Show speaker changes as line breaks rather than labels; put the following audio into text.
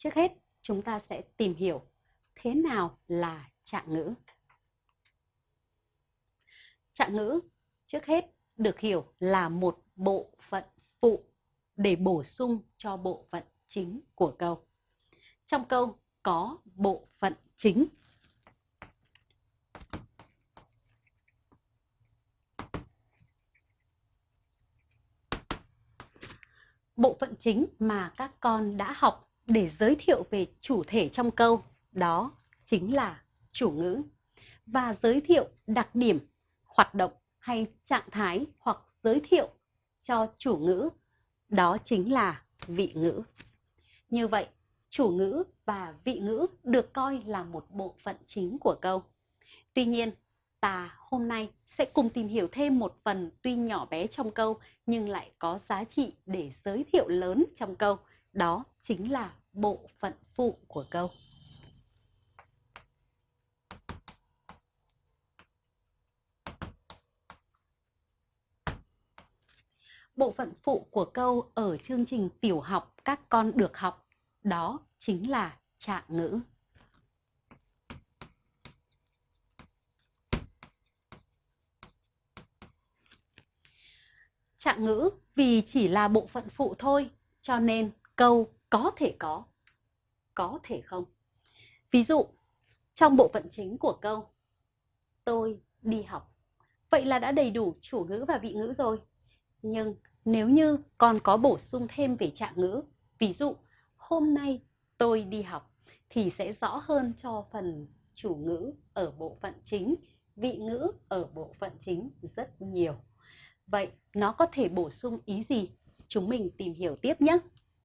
Trước hết, chúng ta sẽ tìm hiểu thế nào là trạng ngữ. Trạng ngữ trước hết được hiểu là một bộ phận phụ để bổ sung cho bộ phận chính của câu. Trong câu có bộ phận chính. Bộ phận chính mà các con đã học để giới thiệu về chủ thể trong câu đó chính là chủ ngữ và giới thiệu đặc điểm, hoạt động hay trạng thái hoặc giới thiệu cho chủ ngữ đó chính là vị ngữ. Như vậy, chủ ngữ và vị ngữ được coi là một bộ phận chính của câu. Tuy nhiên, ta hôm nay sẽ cùng tìm hiểu thêm một phần tuy nhỏ bé trong câu nhưng lại có giá trị để giới thiệu lớn trong câu. Đó chính là bộ phận phụ của câu. Bộ phận phụ của câu ở chương trình tiểu học các con được học đó chính là trạng ngữ. Trạng ngữ vì chỉ là bộ phận phụ thôi, cho nên câu có thể có, có thể không. Ví dụ, trong bộ phận chính của câu, tôi đi học. Vậy là đã đầy đủ chủ ngữ và vị ngữ rồi. Nhưng nếu như còn có bổ sung thêm về trạng ngữ, ví dụ, hôm nay tôi đi học, thì sẽ rõ hơn cho phần chủ ngữ ở bộ phận chính, vị ngữ ở bộ phận chính rất nhiều. Vậy nó có thể bổ sung ý gì? Chúng mình tìm hiểu tiếp nhé!